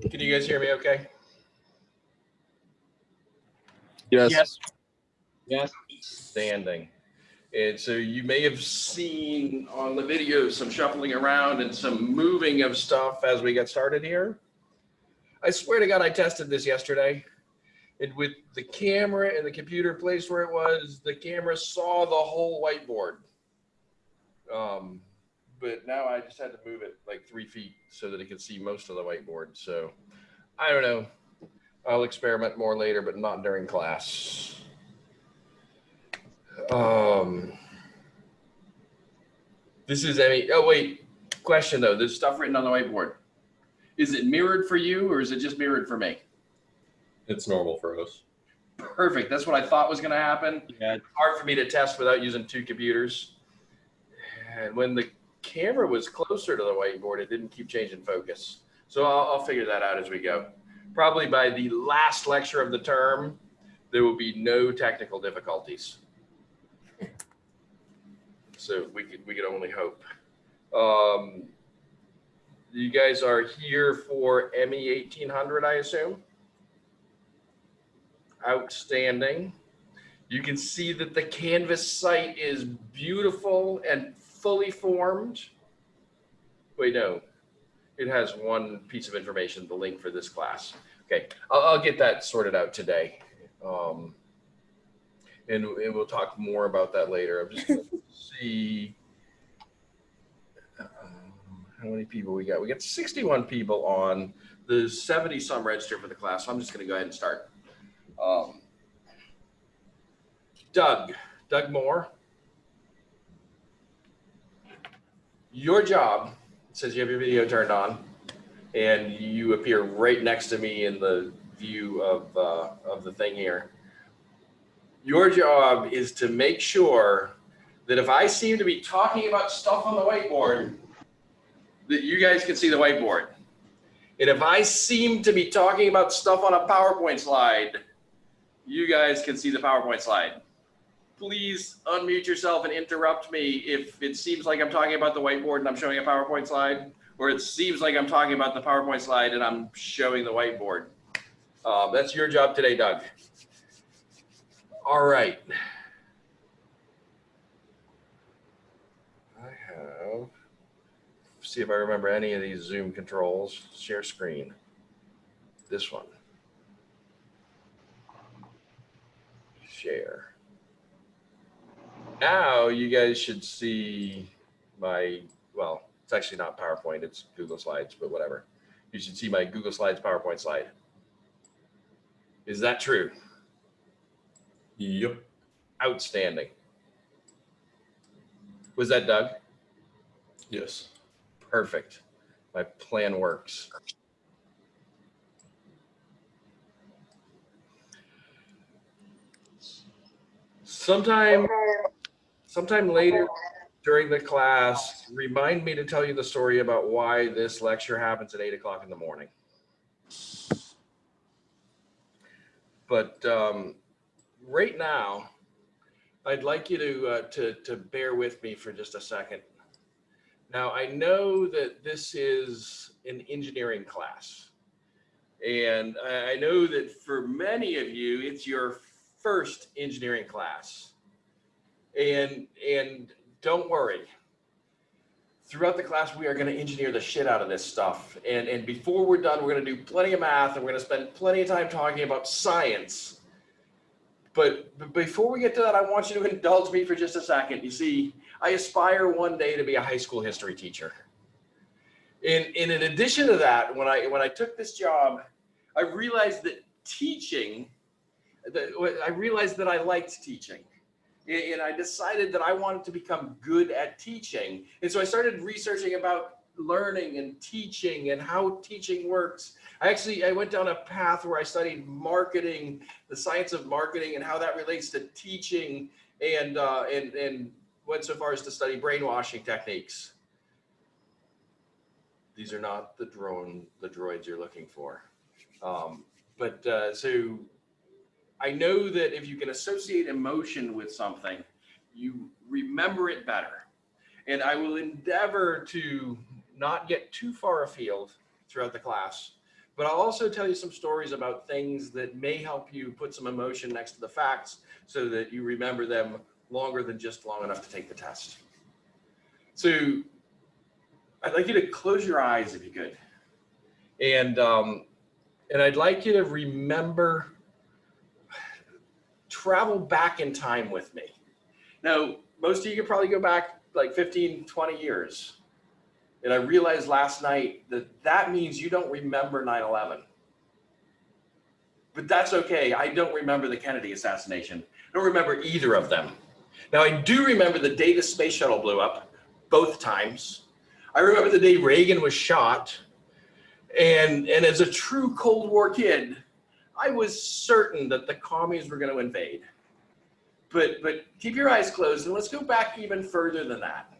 Can you guys hear me okay? Yes. Yes. Yes. Standing. And so you may have seen on the video some shuffling around and some moving of stuff as we get started here. I swear to God, I tested this yesterday. And with the camera and the computer placed where it was, the camera saw the whole whiteboard. Um, but now I just had to move it like three feet so that it could see most of the whiteboard. So I don't know. I'll experiment more later, but not during class. Um, this is any, oh wait, question though, there's stuff written on the whiteboard. Is it mirrored for you or is it just mirrored for me? It's normal for us. Perfect, that's what I thought was gonna happen. Yeah. Hard for me to test without using two computers. And when the camera was closer to the whiteboard, it didn't keep changing focus. So I'll, I'll figure that out as we go. Probably by the last lecture of the term, there will be no technical difficulties. So we could, we could only hope. Um, you guys are here for ME 1800, I assume? Outstanding. You can see that the Canvas site is beautiful and fully formed. Wait, no, it has one piece of information, the link for this class. Okay, I'll, I'll get that sorted out today. Um, and, and we'll talk more about that later. I'm just gonna see um, how many people we got. We got 61 people on. the 70 some registered for the class. So I'm just gonna go ahead and start. Um, Doug, Doug Moore. Your job says you have your video turned on and you appear right next to me in the view of, uh, of the thing here. Your job is to make sure that if I seem to be talking about stuff on the whiteboard, that you guys can see the whiteboard. And if I seem to be talking about stuff on a PowerPoint slide, you guys can see the PowerPoint slide. Please unmute yourself and interrupt me if it seems like I'm talking about the whiteboard and I'm showing a PowerPoint slide, or it seems like I'm talking about the PowerPoint slide and I'm showing the whiteboard. Um, that's your job today, Doug. All right. I have, see if I remember any of these Zoom controls. Share screen. This one. Share. Now you guys should see my, well, it's actually not PowerPoint, it's Google Slides, but whatever. You should see my Google Slides PowerPoint slide. Is that true? Yep. Outstanding. Was that Doug? Yes. Perfect. My plan works. Sometime, sometime later during the class, remind me to tell you the story about why this lecture happens at eight o'clock in the morning. But um, right now, I'd like you to, uh, to, to bear with me for just a second. Now, I know that this is an engineering class. And I I know that for many of you, it's your first engineering class. And, and don't worry. Throughout the class, we are going to engineer the shit out of this stuff. And, and before we're done, we're going to do plenty of math and we're going to spend plenty of time talking about science. But, but before we get to that, I want you to indulge me for just a second. You see, I aspire one day to be a high school history teacher. And, and in addition to that, when I, when I took this job, I realized that teaching, that I realized that I liked teaching. And I decided that I wanted to become good at teaching. And so I started researching about learning and teaching and how teaching works. I actually, I went down a path where I studied marketing, the science of marketing and how that relates to teaching and, uh, and, and went so far as to study brainwashing techniques. These are not the drone, the droids you're looking for. Um, but uh, so I know that if you can associate emotion with something, you remember it better. And I will endeavor to not get too far afield throughout the class, but I'll also tell you some stories about things that may help you put some emotion next to the facts so that you remember them longer than just long enough to take the test. So I'd like you to close your eyes if you could. And, um, and I'd like you to remember, travel back in time with me. Now, most of you could probably go back like 15, 20 years. And I realized last night that that means you don't remember 9-11. But that's okay. I don't remember the Kennedy assassination. I don't remember either of them. Now, I do remember the day the space shuttle blew up, both times. I remember the day Reagan was shot. And, and as a true Cold War kid, I was certain that the commies were going to invade. But, but keep your eyes closed and let's go back even further than that.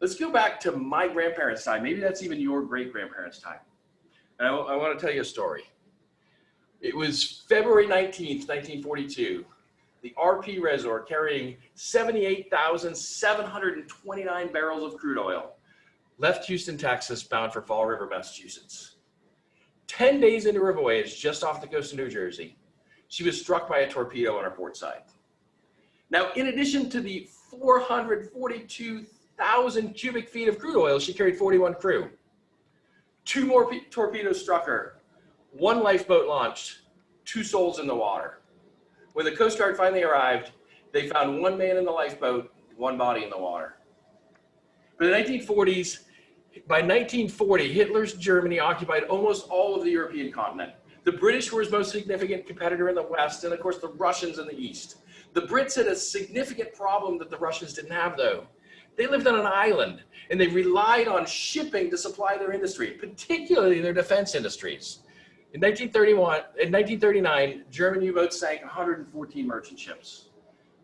Let's go back to my grandparents' time. Maybe that's even your great grandparents' time. And I, I want to tell you a story. It was February 19th, 1942. The RP Resor carrying 78,729 barrels of crude oil left Houston, Texas, bound for Fall River, Massachusetts. 10 days into her voyage, just off the coast of New Jersey, she was struck by a torpedo on her port side. Now, in addition to the 442,000 cubic feet of crude oil, she carried 41 crew. Two more torpedoes struck her, one lifeboat launched, two souls in the water. When the Coast Guard finally arrived, they found one man in the lifeboat, one body in the water. In the 1940s, by 1940, Hitler's Germany occupied almost all of the European continent. The British were his most significant competitor in the West, and of course the Russians in the East. The Brits had a significant problem that the Russians didn't have though. They lived on an island and they relied on shipping to supply their industry, particularly their defense industries. In 1931, in 1939, German U-boats sank 114 merchant ships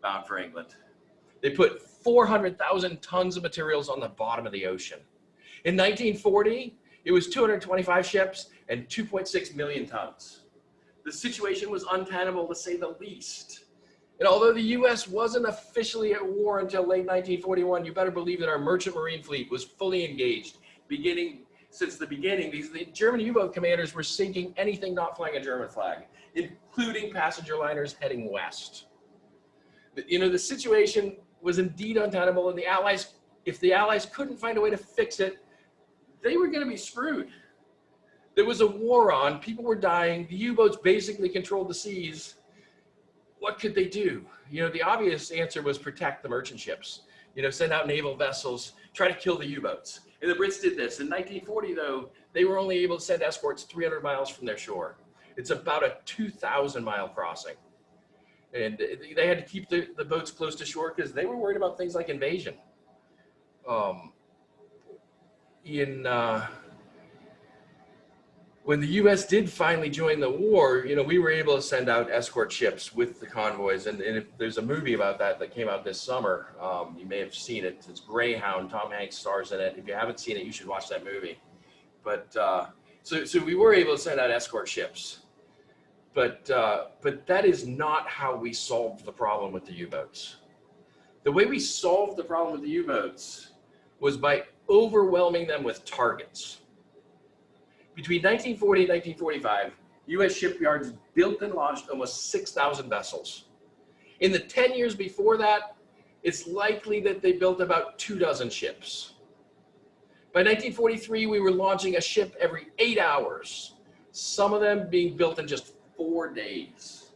bound for England. They put 400,000 tons of materials on the bottom of the ocean. In 1940, it was 225 ships and 2.6 million tons. The situation was untenable to say the least. And although the US wasn't officially at war until late 1941, you better believe that our merchant marine fleet was fully engaged beginning since the beginning. These the German U-boat commanders were sinking anything not flying a German flag, including passenger liners heading west. You know, the situation was indeed untenable and the Allies, if the Allies couldn't find a way to fix it, they were gonna be screwed. There was a war on, people were dying, the U-boats basically controlled the seas, what could they do? You know, the obvious answer was protect the merchant ships. You know, send out naval vessels, try to kill the U-boats. And the Brits did this. In 1940, though, they were only able to send escorts 300 miles from their shore. It's about a 2,000 mile crossing. And they had to keep the, the boats close to shore because they were worried about things like invasion. Um, in uh, when the U.S. did finally join the war, you know, we were able to send out escort ships with the convoys, and, and if, there's a movie about that that came out this summer. Um, you may have seen it. It's Greyhound. Tom Hanks stars in it. If you haven't seen it, you should watch that movie. But uh, so, so we were able to send out escort ships, but uh, but that is not how we solved the problem with the U-boats. The way we solved the problem with the U-boats was by overwhelming them with targets. Between 1940 and 1945, U.S. shipyards built and launched almost 6,000 vessels. In the 10 years before that, it's likely that they built about two dozen ships. By 1943, we were launching a ship every eight hours, some of them being built in just four days.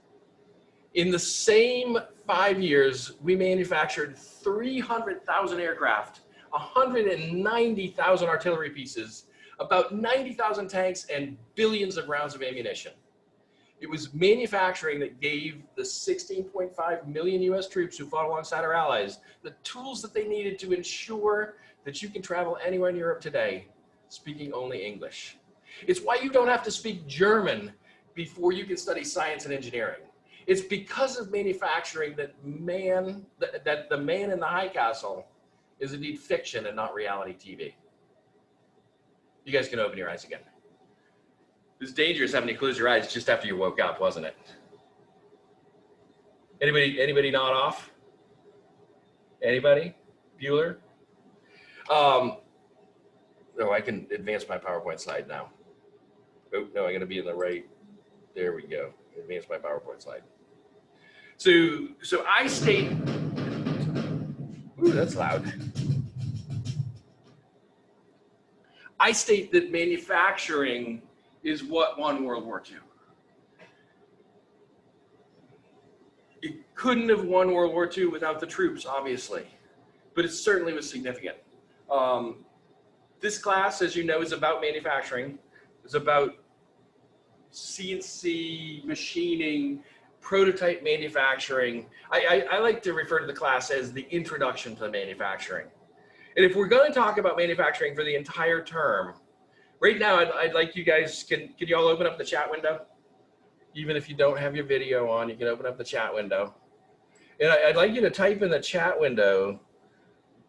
In the same five years, we manufactured 300,000 aircraft, 190,000 artillery pieces, about 90,000 tanks and billions of rounds of ammunition. It was manufacturing that gave the 16.5 million US troops who fought alongside our allies the tools that they needed to ensure that you can travel anywhere in Europe today speaking only English. It's why you don't have to speak German before you can study science and engineering. It's because of manufacturing that man, that, that the man in the high castle is indeed fiction and not reality TV. You guys can open your eyes again. It was dangerous having to close your eyes just after you woke up, wasn't it? Anybody, anybody nod off? Anybody? Bueller? Um, oh, I can advance my PowerPoint slide now. Oh, no, I gotta be in the right. There we go. Advance my PowerPoint slide. So, so I state, ooh, that's loud. I state that manufacturing is what won World War II. It couldn't have won World War II without the troops, obviously, but it certainly was significant. Um, this class, as you know, is about manufacturing. It's about CNC machining, prototype manufacturing. I, I, I like to refer to the class as the introduction to manufacturing. And if we're going to talk about manufacturing for the entire term, right now, I'd, I'd like you guys, can, can you all open up the chat window? Even if you don't have your video on, you can open up the chat window. And I, I'd like you to type in the chat window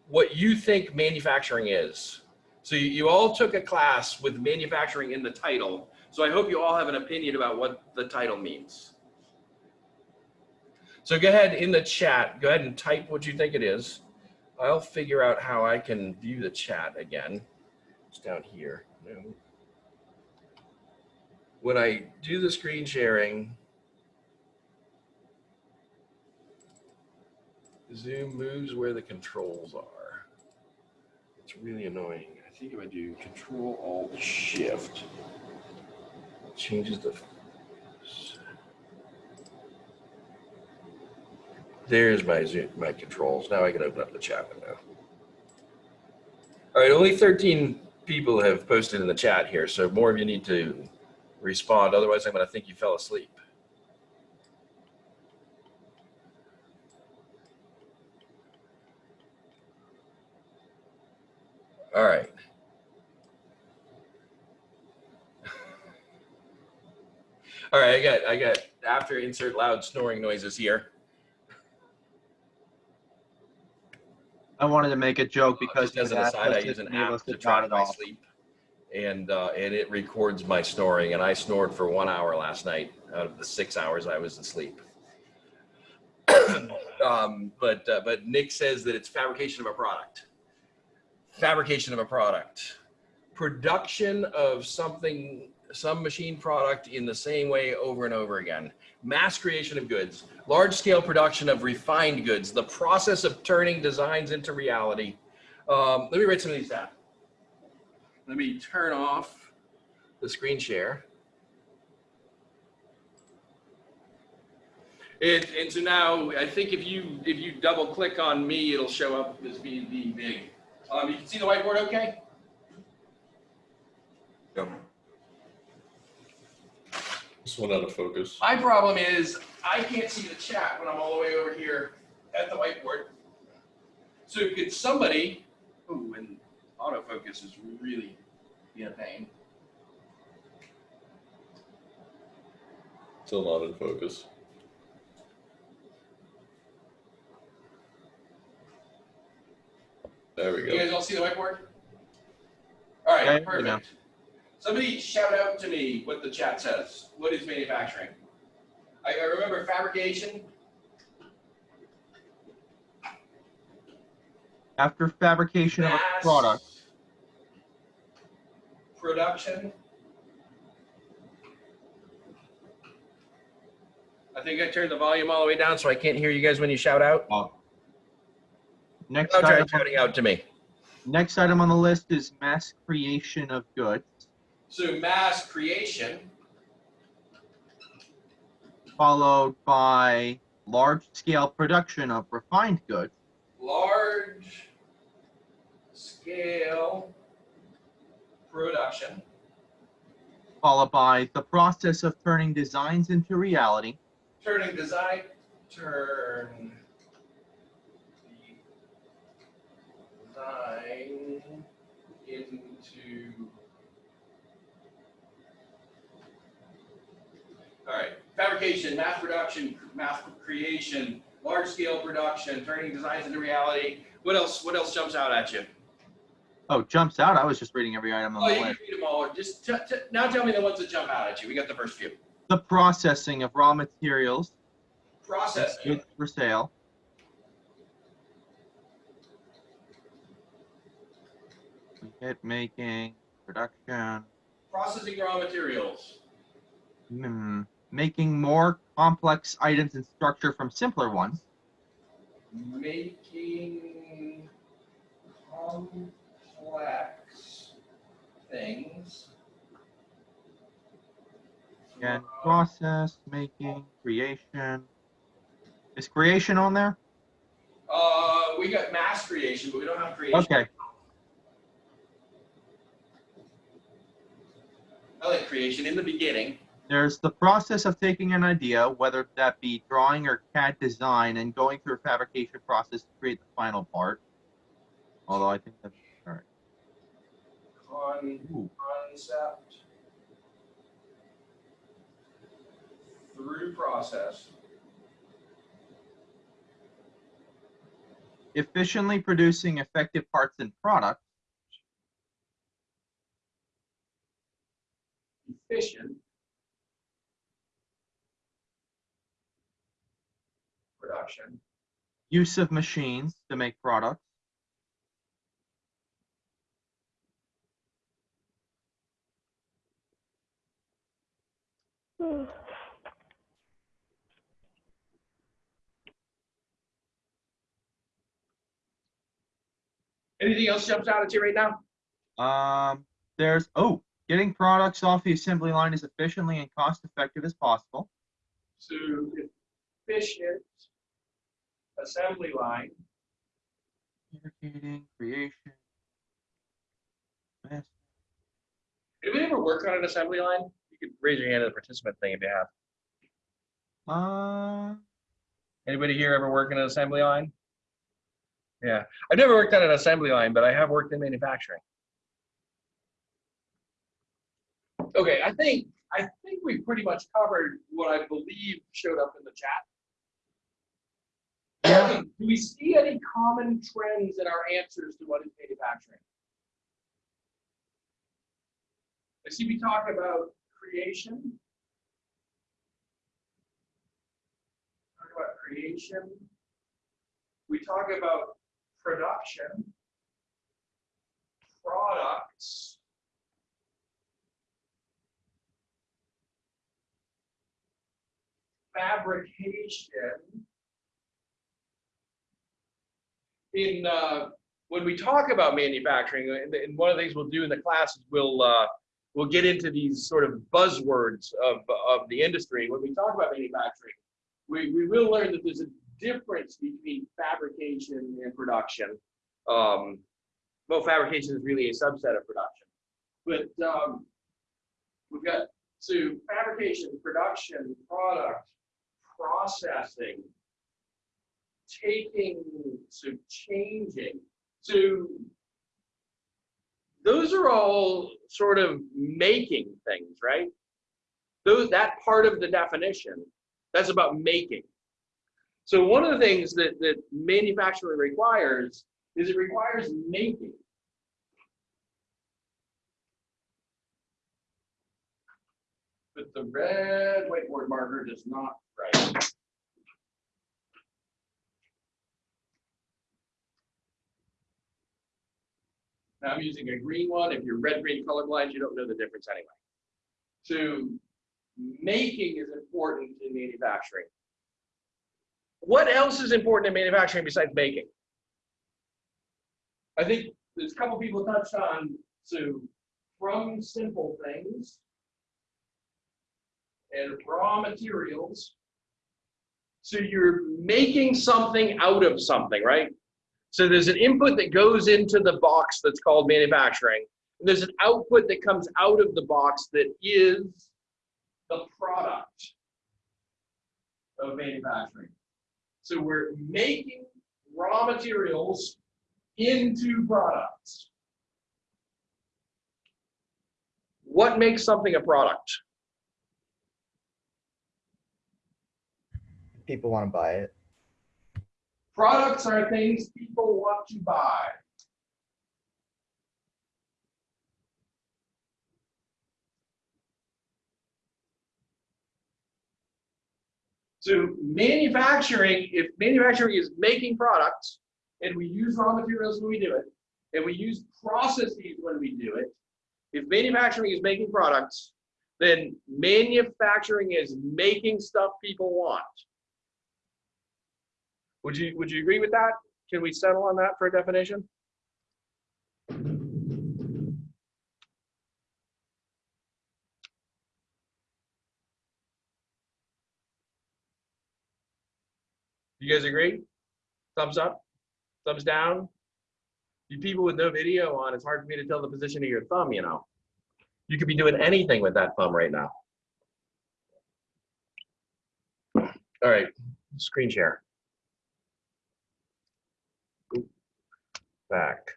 what you think manufacturing is. So you, you all took a class with manufacturing in the title. So I hope you all have an opinion about what the title means. So go ahead in the chat, go ahead and type what you think it is. I'll figure out how I can view the chat again. It's down here. When I do the screen sharing, Zoom moves where the controls are. It's really annoying. I think if I do Control Alt Shift, it changes the. There's my Zoom, my controls. Now I can open up the chat window. All right, only 13 people have posted in the chat here, so more of you need to respond. Otherwise, I'm going to think you fell asleep. All right. All right, I got, I got, after insert loud snoring noises here. I wanted to make a joke because Just as an aside, I use an app to track my off. sleep. And, uh, and it records my snoring and I snored for one hour last night out of the six hours I was asleep. Um, but, uh, but Nick says that it's fabrication of a product. Fabrication of a product. Production of something, some machine product in the same way over and over again. Mass creation of goods, large scale production of refined goods, the process of turning designs into reality. Um, let me write some of these down. Let me turn off the screen share. It, and so now I think if you if you double click on me, it'll show up as being big. Um, you can see the whiteboard okay? This one out of focus. My problem is I can't see the chat when I'm all the way over here at the whiteboard. So could somebody, ooh, and autofocus is really being a pain. Still not in focus. There we go. You guys go. all see the whiteboard? All right, Yeah, right, you perfect. Somebody shout out to me what the chat says. What is manufacturing? I, I remember fabrication. After fabrication of a product, Production. I think I turned the volume all the way down so I can't hear you guys when you shout out. Oh. next I'll item, shouting out to me. next item on the list is mass creation of goods, So mass creation, followed by large scale production of refined goods, large scale production, followed by the process of turning designs into reality, turning design, turn design into. All right, fabrication, mass production, mass creation, large scale production, turning designs into reality. What else? What else jumps out at you? Oh, jumps out. I was just reading every item Oh, on the you can list. read them all. Just t- t- now tell me the ones that jump out at you. We got the first few. The processing of raw materials, Processing. for sale, Kit making, production, Processing raw materials. Hmm, making more complex items in structure from simpler ones. Making complex things. And process, making, creation. Is creation on there? Uh, we got mass creation, but we don't have creation. Okay, I like creation in the beginning. There's the process of taking an idea, whether that be drawing or CAD design, and going through a fabrication process to create the final part. Although I think that's all right. Con concept through process. efficiently producing effective parts and products. efficient production, use of machines to make products, anything else jumps out at you right now? Um, there's oh, getting products off the assembly line as efficiently and cost effective as possible. So efficient assembly line, Fabricating, creation. mass- did we ever work on an assembly line? You could raise your hand at the participant thing if you have. Uh, Anybody here ever work in an assembly line? Yeah, I've never worked on an assembly line, but I have worked in manufacturing. Okay, I think, I think we pretty much covered what I believe showed up in the chat. Yeah. Do we see any common trends in our answers to what is manufacturing? I see we talk about creation. Talk about creation. We talk about production, products, fabrication. In uh, when we talk about manufacturing, and, and one of the things we'll do in the class is we'll uh, we'll get into these sort of buzzwords of of the industry. When we talk about manufacturing, we, we will learn that there's a difference between fabrication and production. Um, well, fabrication is really a subset of production, but um, we've got so fabrication, production, product, processing, taking, so changing. So those are all sort of making things, right? Those that part of the definition, that's about making. So one of the things that, that manufacturing requires is it requires making. But the red whiteboard marker does not write. Now I'm using a green one. If you're red, green colorblind, you don't know the difference anyway. So making is important in manufacturing. What else is important in manufacturing besides making? I think there's a couple people touched on, so from simple things and raw materials. So you're making something out of something, right? So there's an input that goes into the box that's called manufacturing. There's an output that comes out of the box that is the product of manufacturing. So we're making raw materials into products. What makes something a product? people want to buy it. Products are things people want to buy. So manufacturing, if manufacturing is making products and we use raw materials when we do it, and we use processes when we do it, If manufacturing is making products, then manufacturing is making stuff people want. Would you, would you agree with that? Can we settle on that for a definition? You guys agree? Thumbs up? Thumbs down? You people with no video on, it's hard for me to tell the position of your thumb, you know? You could be doing anything with that thumb right now. All right, screen share. Back.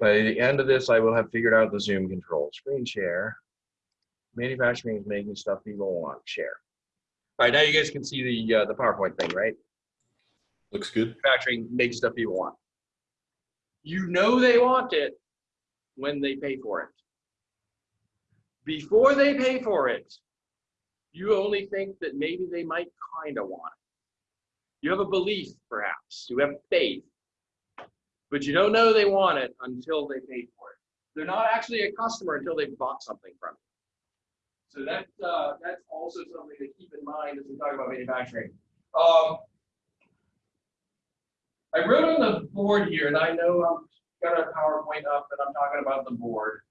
By the end of this, I will have figured out the Zoom control. Screen share. Manufacturing is making stuff people want. to Share. All right, now you guys can see the uh, the PowerPoint thing, right? Looks good. Manufacturing makes stuff people want. You know they want it when they pay for it. Before they pay for it, you only think that maybe they might kind of want it. You have a belief, perhaps. You have faith. But you don't know they want it until they pay for it. They're not actually a customer until they've bought something from you. So that, uh, that's also something to keep in mind as we talk about manufacturing. Um, I wrote on the board here, and I know I'm got a PowerPoint up and I'm talking about the board.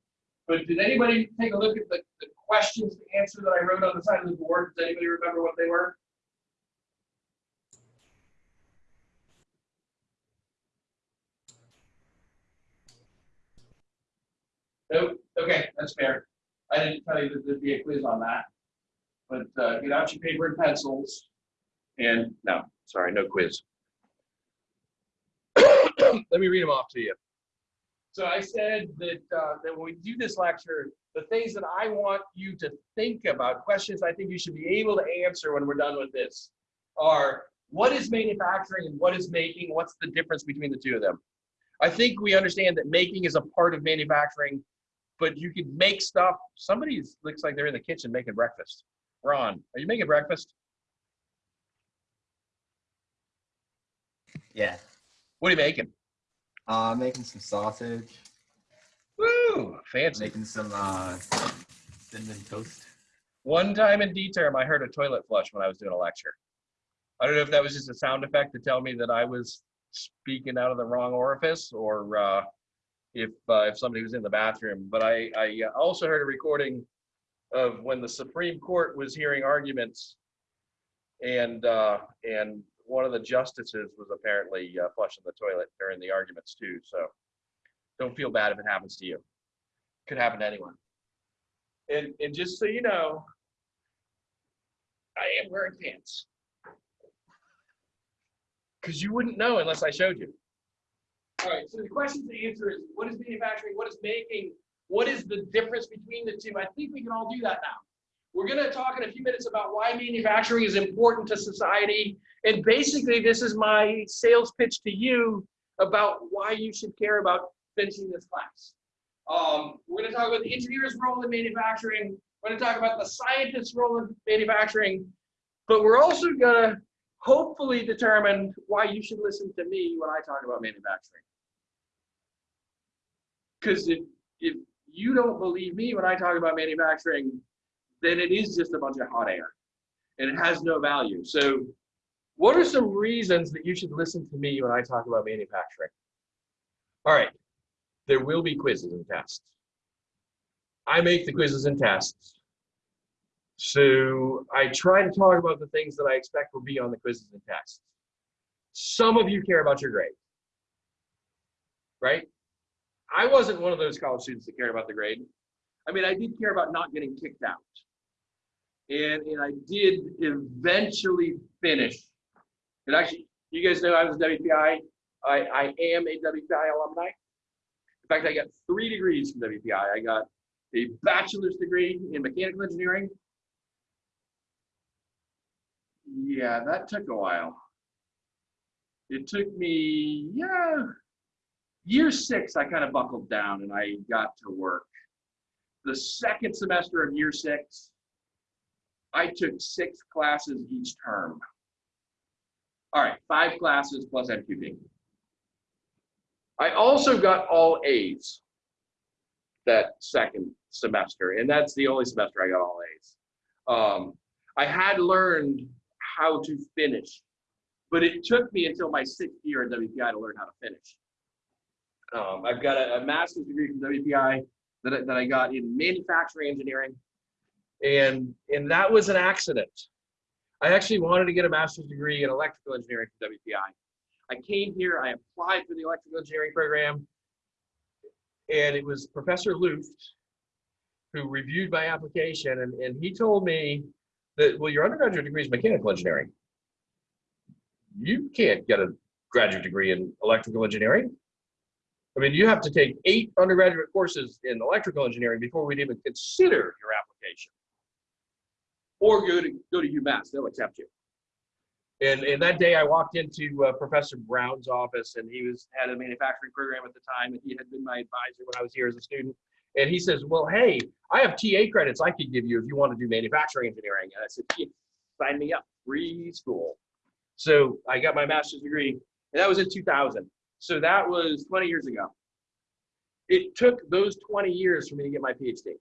But did anybody take a look at the, the questions to answer that I wrote on the side of the board? Does anybody remember what they were? Nope. Okay, that's fair. I didn't tell you that there'd be a quiz on that. But uh, get out your paper and pencils. And no, sorry, no quiz. Let me read them off to you. So I said that uh, that when we do this lecture, the things that I want you to think about, questions I think you should be able to answer when we're done with this, are what is manufacturing and what is making? What's the difference between the two of them? I think we understand that making is a part of manufacturing, but you can make stuff. Somebody looks like they're in the kitchen making breakfast. Ron, are you making breakfast? Yeah. What are you making? Uh, making some sausage. Woo, fancy. Making some uh, cinnamon toast. One time in D term, I heard a toilet flush when I was doing a lecture. I don't know if that was just a sound effect to tell me that I was speaking out of the wrong orifice or uh, if uh, if somebody was in the bathroom. But I, I also heard a recording of when the Supreme Court was hearing arguments and uh, and one of the justices was apparently uh, flushing the toilet during the arguments too. So don't feel bad if it happens to you. Could happen to anyone. And and just so you know, I am wearing pants. Because you wouldn't know unless I showed you. All right, so the question to answer is what is manufacturing? What is making? What is the difference between the two? I think we can all do that now. We're going to talk in a few minutes about why manufacturing is important to society. And basically, this is my sales pitch to you about why you should care about finishing this class. Um, we're going to talk about the engineer's role in manufacturing. We're going to talk about the scientist's role in manufacturing. But we're also going to hopefully determine why you should listen to me when I talk about manufacturing. Because if, if you don't believe me when I talk about manufacturing, then it is just a bunch of hot air and it has no value. So what are some reasons that you should listen to me when I talk about manufacturing? All right, there will be quizzes and tests. I make the quizzes and tests. So I try to talk about the things that I expect will be on the quizzes and tests. Some of you care about your grade, right? I wasn't one of those college students that cared about the grade. I mean, I did care about not getting kicked out. And, and I did eventually finish. And actually, you guys know I was WPI. I, I am a WPI alumni. In fact, I got three degrees from WPI. I got a bachelor's degree in mechanical engineering. Yeah, that took a while. It took me, yeah, year six, I kind of buckled down and I got to work. The second semester of year six, I took six classes each term. All right, five classes plus MQP. I also got all A's. that second semester, and that's the only semester I got all A's. Um, I had learned how to finish, but it took me until my sixth year at WPI to learn how to finish. Um, I've got a, a master's degree from WPI that I, that I got in manufacturing engineering, and and that was an accident. I actually wanted to get a master's degree in electrical engineering from WPI. I came here, I applied for the electrical engineering program, and it was Professor Luft who reviewed my application, and, and he told me that, well, your undergraduate degree is mechanical engineering. You can't get a graduate degree in electrical engineering. I mean, you have to take eight undergraduate courses in electrical engineering before we'd even consider your application. Or go to go to UMass, they'll accept you. And, and that day I walked into uh, Professor Brown's office and he was had a manufacturing program at the time and he had been my advisor when I was here as a student. And he says, well, hey, I have TA credits I could give you if you want to do manufacturing engineering. And I said, yeah, sign me up, free school. So I got my master's degree and that was in 2000. So that was 20 years ago. It took those 20 years for me to get my PhD.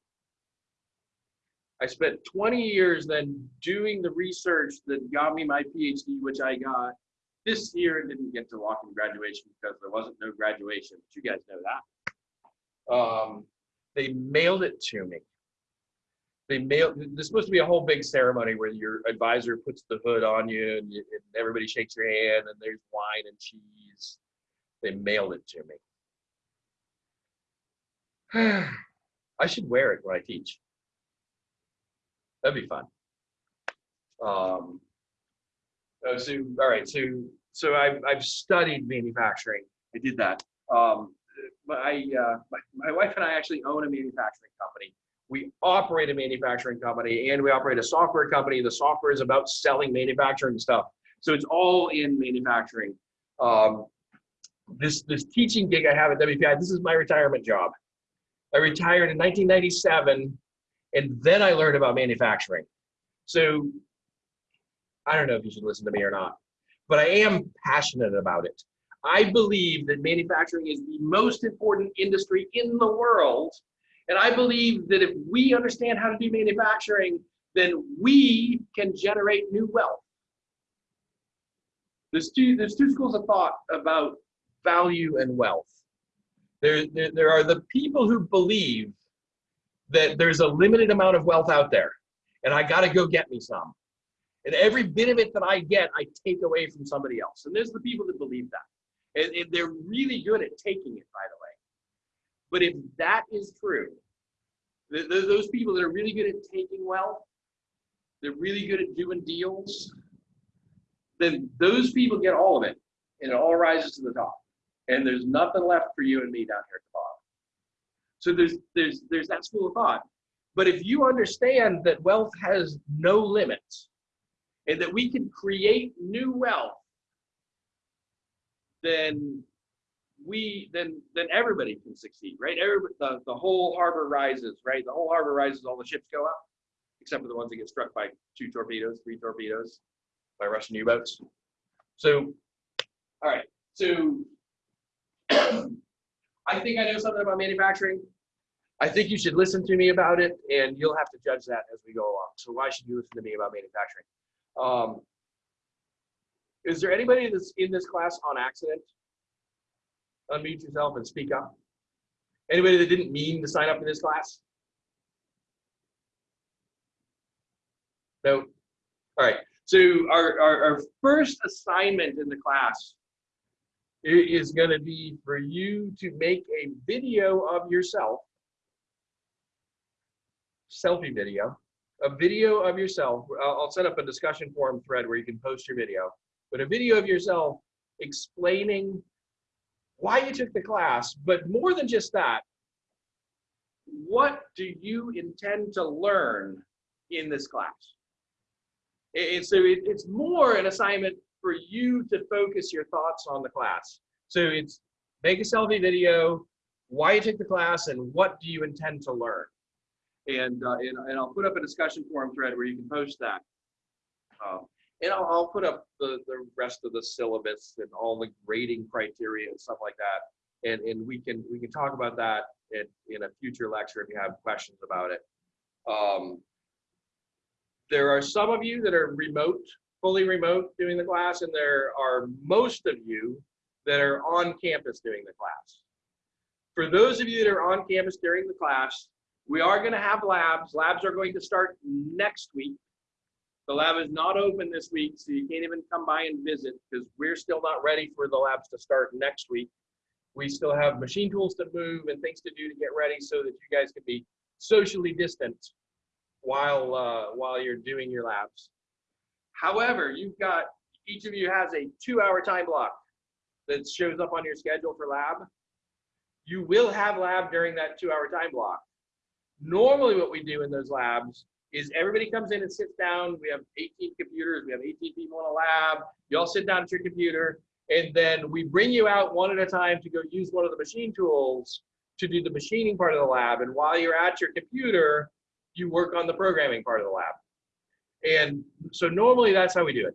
I spent 20 years then doing the research that got me my PhD, which I got this year and didn't get to walk in graduation because there wasn't no graduation. But you guys know that. Um, they mailed it to me. They mailed. There's supposed to be a whole big ceremony where your advisor puts the hood on you and, you, and everybody shakes your hand and there's wine and cheese. They mailed it to me. I should wear it when I teach. That'd be fun. Um, so all right, so so I've I've studied manufacturing. I did that. Um, my, uh, my my wife and I actually own a manufacturing company. We operate a manufacturing company and we operate a software company. The software is about selling manufacturing stuff. So it's all in manufacturing. Um, this this teaching gig I have at WPI, this is my retirement job. I retired in 1997 and then I learned about manufacturing. So I don't know if you should listen to me or not, but I am passionate about it. I believe that manufacturing is the most important industry in the world. And I believe that if we understand how to do manufacturing, then we can generate new wealth. There's two, there's two schools of thought about value and wealth. There, there, are the people who believe that there's a limited amount of wealth out there and I got to go get me some. And every bit of it that I get, I take away from somebody else. And there's the people that believe that. And, and they're really good at taking it, by the way. But if that is true, th th those people that are really good at taking wealth, they're really good at doing deals, then those people get all of it and it all rises to the top. And there's nothing left for you and me down here at the bottom. So there's there's there's that school of thought. But if you understand that wealth has no limits and that we can create new wealth, then we then then everybody can succeed, right? Everybody, the, the whole harbor rises, right? The whole harbor rises, all the ships go up, except for the ones that get struck by two torpedoes, three torpedoes, by Russian U-boats. So, all right, so I think I know something about manufacturing. I think you should listen to me about it, and you'll have to judge that as we go along. So why should you listen to me about manufacturing? Um, is there anybody that's in this class on accident? Unmute yourself and speak up. Anybody that didn't mean to sign up for this class? No. All right. So our, our, our first assignment in the class i- is going to be for you to make a video of yourself selfie video, a video of yourself. I'll, set up a discussion forum thread where you can post your video, but a video of yourself explaining why you took the class, but more than just that, what do you intend to learn in this class? And so it's more an assignment for you to focus your thoughts on the class. So it's make a selfie video, why you took the class, and what do you intend to learn? and, uh, and and I'll put up a discussion forum thread where you can post that. Um, and I'll, I'll put up the the rest of the syllabus and all the grading criteria and stuff like that And, and we can, we can talk about that in, in a future lecture if you have questions about it. Um, there are some of you that are remote, fully remote doing the class, and there are most of you that are on campus doing the class. For those of you that are on campus during the class, we are going to have labs. Labs are going to start next week. The lab is not open this week, so you can't even come by and visit because we're still not ready for the labs to start next week. We still have machine tools to move and things to do to get ready so that you guys can be socially distant while uh, while you're doing your labs. However, you've got each of you has a two-hour time block that shows up on your schedule for lab. You will have lab during that two-hour time block. Normally, what we do in those labs is everybody comes in and sits down. We have 18 computers. We have 18 people in a lab. You all sit down at your computer, and then we bring you out one at a time to go use one of the machine tools to do the machining part of the lab. And while you're at your computer, you work on the programming part of the lab. And so normally that's how we do it.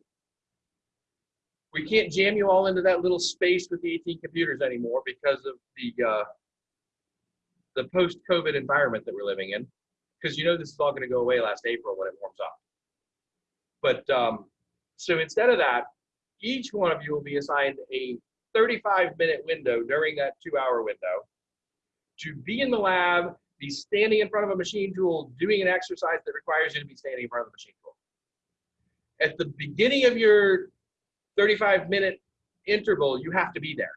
We can't jam you all into that little space with the 18 computers anymore because of the uh, the post-COVID environment that we're living in. Because you know this is all going to go away last April when it warms up. But um, so instead of that, each one of you will be assigned a 35 minute window during that two hour window to be in the lab, be standing in front of a machine tool, doing an exercise that requires you to be standing in front of the machine tool. At the beginning of your 35 minute interval, you have to be there.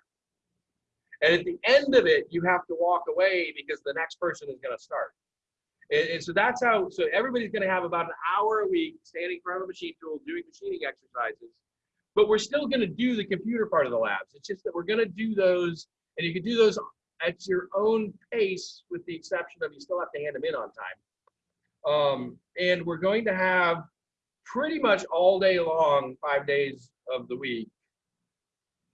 And at the end of it, you have to walk away because the next person is going to start. And, and, so that's how, so everybody's going to have about an hour a week standing in front of a machine tool doing machining exercises. But we're still going to do the computer part of the labs. It's just that we're going to do those, and you can do those at your own pace, with the exception of you still have to hand them in on time. Um, and we're going to have pretty much all day long, five days of the week,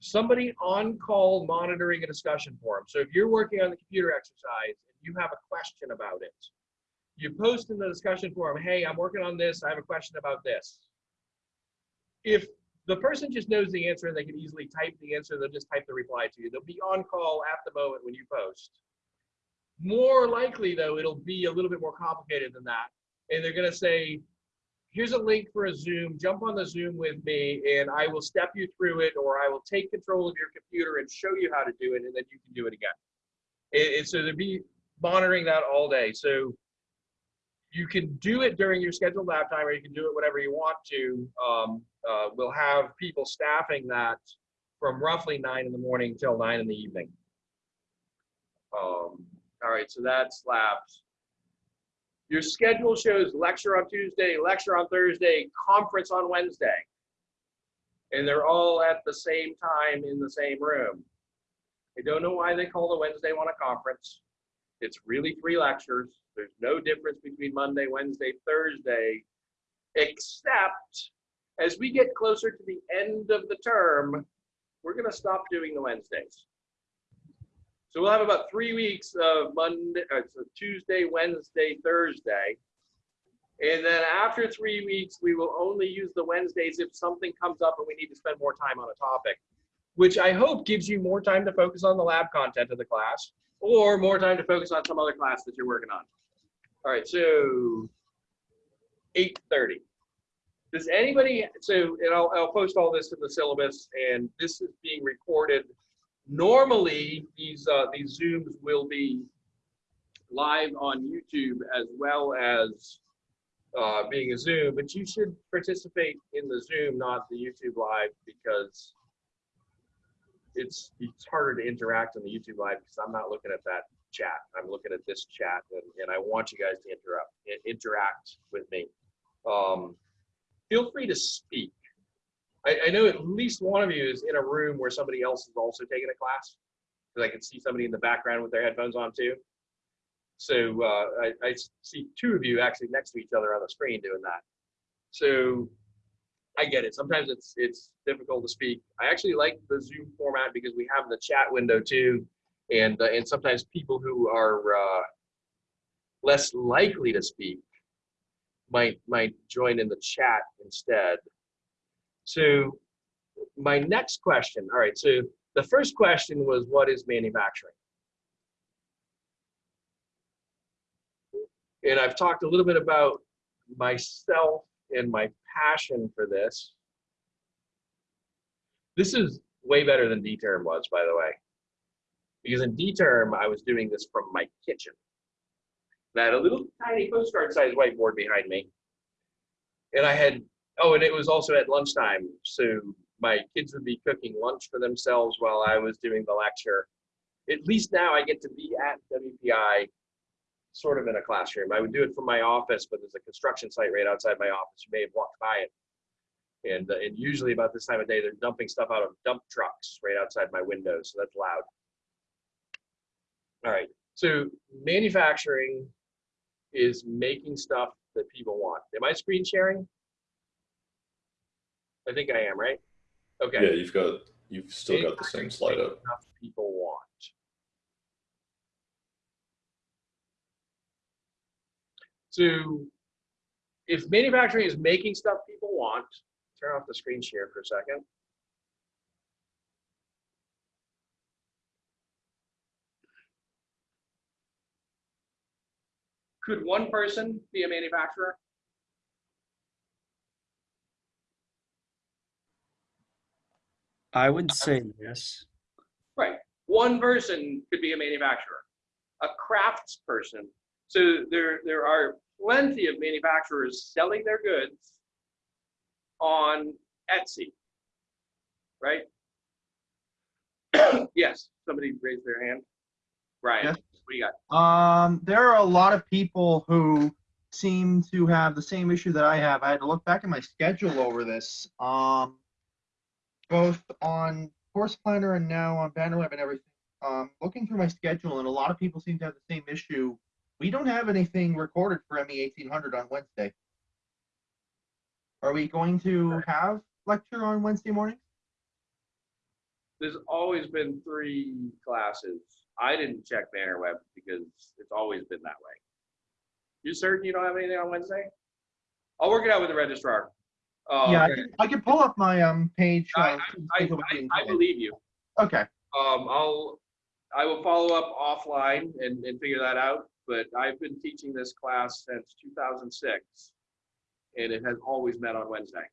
somebody on call monitoring a discussion forum. So if you're working on the computer exercise and you have a question about it, you post in the discussion forum, hey, I'm working on this, I have a question about this. If the person just knows the answer and they can easily type the answer, they'll just type the reply to you. They'll be on call at the moment when you post. More likely though, it'll be a little bit more complicated than that. And they're gonna say, here's a link for a Zoom, jump on the Zoom with me and I will step you through it or I will take control of your computer and show you how to do it and then you can do it again. And, so they'll be monitoring that all day. So you can do it during your scheduled lab time or you can do it whenever you want to. Um, uh, we'll have people staffing that from roughly nine in the morning till nine in the evening. Um, all right, so that's labs. Your schedule shows lecture on Tuesday, lecture on Thursday, conference on Wednesday. And they're all at the same time in the same room. I don't know why they call the Wednesday one a conference. It's really three lectures. There's no difference between Monday, Wednesday, Thursday, except as we get closer to the end of the term, we're going to stop doing the Wednesdays. So we'll have about three weeks of Monday, uh, so Tuesday, Wednesday, Thursday. And then after three weeks, we will only use the Wednesdays if something comes up and we need to spend more time on a topic, which I hope gives you more time to focus on the lab content of the class or more time to focus on some other class that you're working on. All right, so 8.30. Does anybody, so, and I'll, I'll post all this in the syllabus and this is being recorded. Normally, these, uh, these Zooms will be live on YouTube as well as uh, being a Zoom, but you should participate in the Zoom, not the YouTube live because it's, it's harder to interact on the YouTube live because I'm not looking at that chat. I'm looking at this chat and, and I want you guys to interrupt, interact with me. Um, feel free to speak. I, I, know at least one of you is in a room where somebody else is also taking a class because I can see somebody in the background with their headphones on too. So uh, I, I see two of you actually next to each other on the screen doing that. So I get it. Sometimes it's it's difficult to speak. I actually like the Zoom format because we have the chat window too, and uh, and sometimes people who are uh, less likely to speak might might join in the chat instead. So my next question. All right. So The first question was, what is manufacturing? And I've talked a little bit about myself and my passion for this. This is way better than D-term was, by the way. Because in D-term, I was doing this from my kitchen. And I had a little tiny postcard sized whiteboard behind me. And I had, oh, and it was also at lunchtime. So my kids would be cooking lunch for themselves while I was doing the lecture. At least now I get to be at WPI sort of in a classroom. I would do it from my office, but there's a construction site right outside my office. You may have walked by it. And, uh, and usually about this time of day, they're dumping stuff out of dump trucks right outside my window. So that's loud. All right. So manufacturing is making stuff that people want. Am I screen sharing? I think I am, right? Okay. Yeah, you've got you've still got the same slide up. Stuff people want. So if manufacturing is making stuff people want, turn off the screen share for a second. Could one person be a manufacturer? I would say yes. Right. One person could be a manufacturer, a crafts person. So there, there are plenty of manufacturers selling their goods on Etsy, right? yes, somebody raised their hand. Brian, Yes. what do you got? Um, there are a lot of people who seem to have the same issue that I have. I had to look back at my schedule over this. Um, both on Course Planner and now on Bannerweb and everything. Um, looking through my schedule, and a lot of people seem to have the same issue. We don't have anything recorded for ME 1800 on Wednesday. Are we going to have lecture on Wednesday morning? There's always been three classes. I didn't check Bannerweb because it's always been that way. You certain you don't have anything on Wednesday? I'll work it out with the registrar. Uh, yeah, I can, I can pull up my um page. I, uh, I, I, I believe you. Okay. Um, I'll, I will follow up offline and, and figure that out, but I've been teaching this class since two thousand six. And it has always met on Wednesday.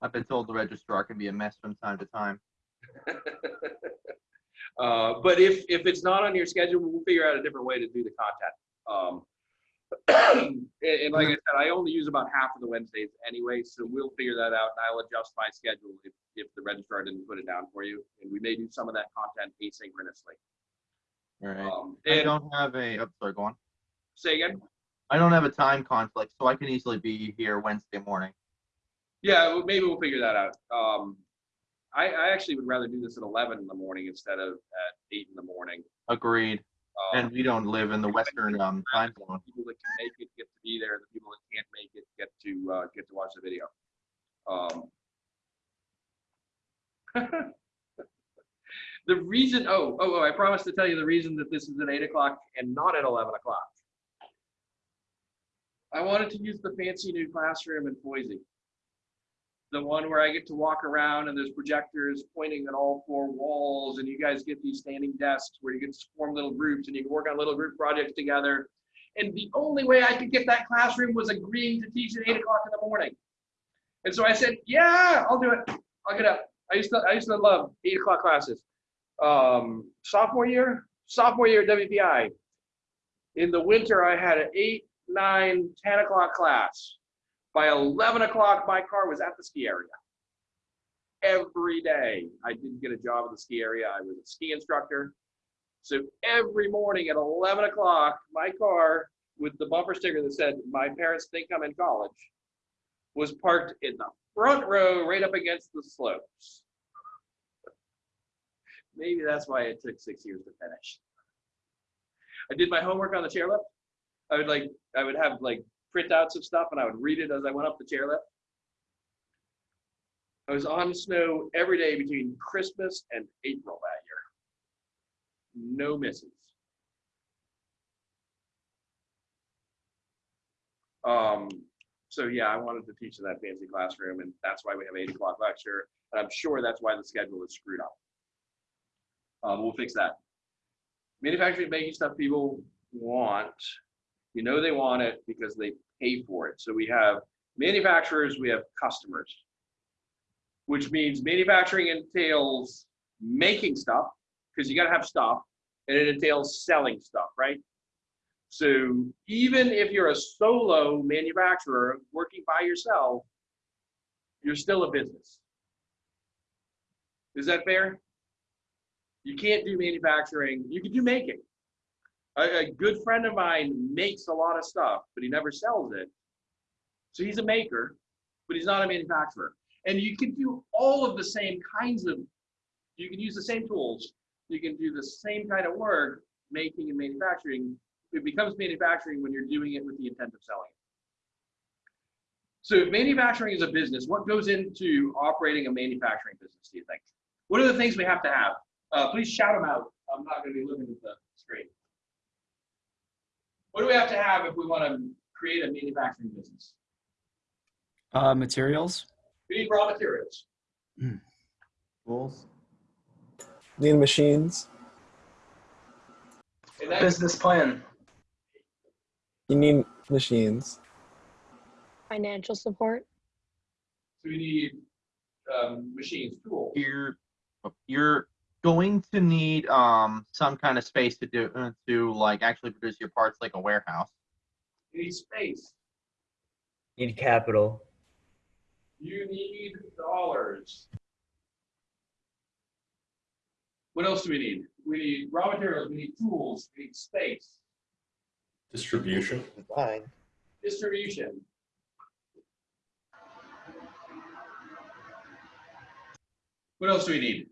I've been told the registrar can be a mess from time to time. Uh, but if, if it's not on your schedule, we'll figure out a different way to do the content. Um, and, and like I said, I only use about half of the Wednesdays anyway, so we'll figure that out and I'll adjust my schedule if, if the registrar didn't put it down for you. And we may do some of that content asynchronously. All right. Um, I don't have a. Oh, sorry, go on. say again? I don't have a time conflict, so I can easily be here Wednesday morning. Yeah, maybe we'll figure that out. Um, I, I actually would rather do this at eleven in the morning instead of at eight in the morning. Agreed. Um, And we don't live in the western um, time zone. people that can make it get to be there. The people that can't make it get to uh, get to watch the video. Um, the reason, oh, oh, oh, I promised to tell you the reason that this is at eight o'clock and not at eleven o'clock. I wanted to use the fancy new classroom in Foisie. The one where I get to walk around and there's projectors pointing at all four walls and you guys get these standing desks where you get to form little groups and you can work on little group projects together. And the only way I could get that classroom was agreeing to teach at eight o'clock in the morning. And so I said, yeah, I'll do it. I'll get up. I used to, I used to love eight o'clock classes. Um, sophomore year, sophomore year at WPI. In the winter, I had an eight, nine, 10 o'clock class. By 11 o'clock, my car was at the ski area. Every day, I didn't get a job at the ski area. I was a ski instructor. So every morning at 11 o'clock, my car with the bumper sticker that said, my parents think I'm in college, was parked in the front row right up against the slopes. Maybe that's why it took six years to finish. I did my homework on the chairlift. I would like, I would have like printouts of stuff and I would read it as I went up the chairlift. I was on snow every day between Christmas and April that year. No misses. Um, So yeah, I wanted to teach in that fancy classroom and that's why we have eight o'clock lecture. And I'm sure that's why the schedule is screwed up. Um, we'll fix that. Manufacturing, making stuff people want, you know they want it because they pay for it. So we have manufacturers, we have customers. Which means manufacturing entails making stuff, because you gotta have stuff, and it entails selling stuff, right? So even if you're a solo manufacturer working by yourself, you're still a business. Is that fair? You can't do manufacturing, you can do making. A, a good friend of mine makes a lot of stuff, but he never sells it. So he's a maker, but he's not a manufacturer. And you can do all of the same kinds of, you can use the same tools, you can do the same kind of work, making and manufacturing. It becomes manufacturing when you're doing it with the intent of selling it. So if manufacturing is a business, what goes into operating a manufacturing business, do you think? What are the things we have to have? Uh, please shout them out. I'm not going to be looking at the screen. What do we have to have if we want to create a manufacturing business? Uh, materials. We need raw materials. Tools. Need machines. And that, Business plan. You need machines. Financial support. so we need um, machines, tools. You're you're going to need um some kind of space to do uh, to like actually produce your parts like a warehouse. You need space. You Need capital. You need dollars. What else do we need? We need raw materials, we need tools, we need space, Distribution. Fine. distribution. What else do we need?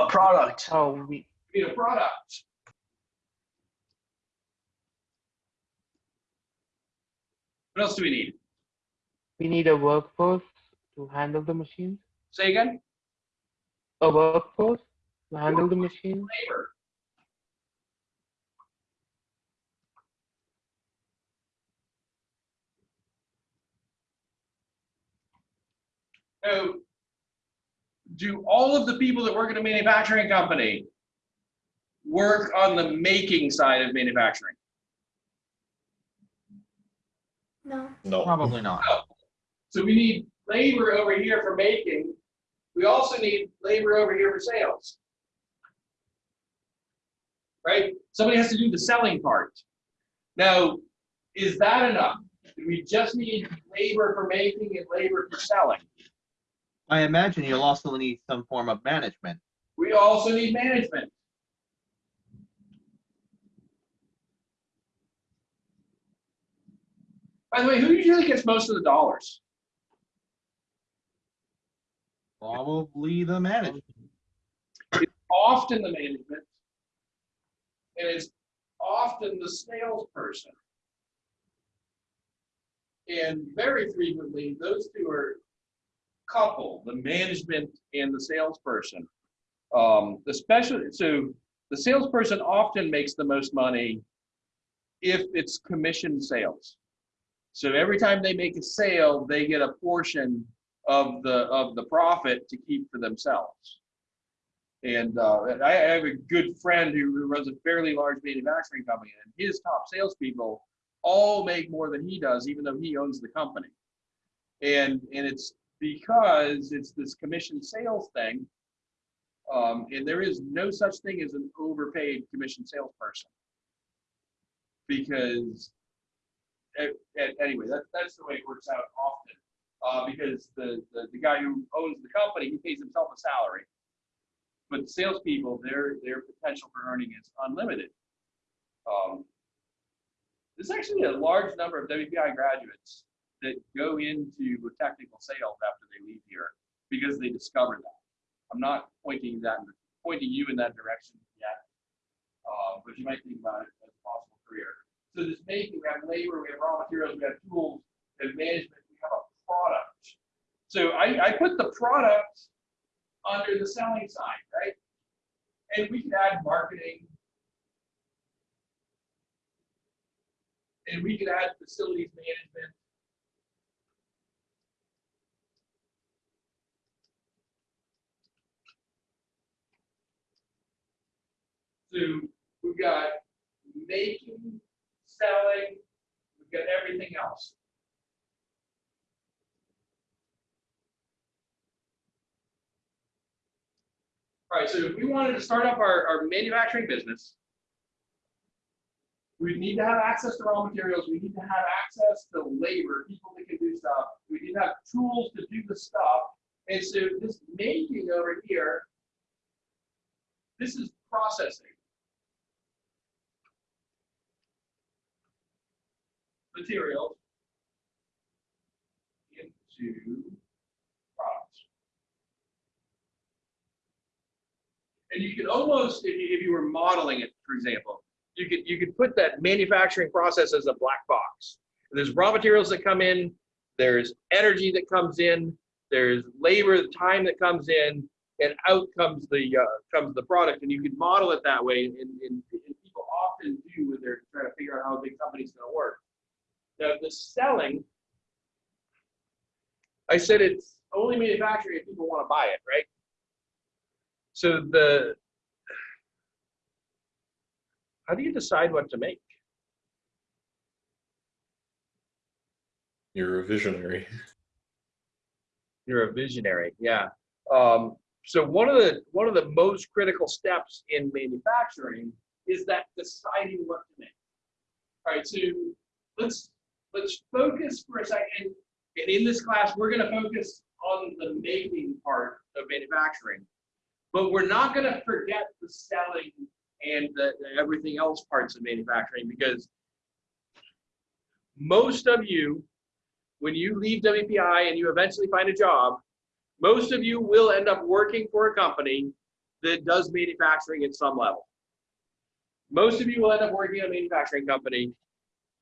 A product. Oh, we, We need a product. What else do we need? we need a workforce to handle the machines. Say again? A workforce to handle the machines. Labor. So, do all of the people that work at a manufacturing company work on the making side of manufacturing? No. No. Probably not. Oh. So we need labor over here for making. We also need labor over here for sales. Right? Somebody has to do the selling part. Now, is that enough? Do we just need labor for making and labor for selling? I imagine you'll also need some form of management. We also need management. By the way, who usually gets most of the dollars? Probably the management. It's often the management, and it's often the salesperson. And very frequently, those two are coupled, the management and the salesperson. Um, especially, so the salesperson often makes the most money if it's commission sales. So every time they make a sale, they get a portion of the of the profit to keep for themselves. And uh, I have a good friend who runs a fairly large manufacturing company, and his top salespeople all make more than he does, even though he owns the company. And and it's because it's this commission sales thing. Um, and there is no such thing as an overpaid commission salesperson. Because anyway, that, that's the way it works out often. Uh, because the, the, the guy who owns the company, he pays himself a salary. But salespeople, their, their potential for earning is unlimited. Um, there's actually a large number of WPI graduates that go into technical sales after they leave here because they discover that. I'm not pointing that, pointing you in that direction yet. Uh, but you might think about it as a possible career. So this making, we have labor, we have raw materials, we have tools, we have management, we have a product. So I, I put the product under the selling side, right? And we can add marketing. And we could add facilities management. So we've got making, selling, we've got everything else. All right, so if we wanted to start up our, our manufacturing business, we need to have access to raw materials, we need to have access to labor, people that can do stuff, we need to have tools to do the stuff. And so this making over here, this is processing. Materials into products. And you could almost, if you, if you were modeling it, for example, you could you could put that manufacturing process as a black box. There's raw materials that come in, there's energy that comes in, there's labor, the time that comes in, and out comes the uh, comes the product. And you can model it that way. And, and, and people often do when they're trying to figure out how a big company's going to work. Now the selling, I said it's only manufacturing if people want to buy it, right? So the how do you decide what to make? You're a visionary. You're a visionary, yeah. Um, so one of the one of the most critical steps in manufacturing is that deciding what to make. All right, so let's let's focus for a second. And in this class, we're going to focus on the making part of manufacturing, but we're not going to forget the selling and the, the everything else parts of manufacturing because most of you, when you leave WPI and you eventually find a job, most of you will end up working for a company that does manufacturing at some level. Most of you will end up working at a manufacturing company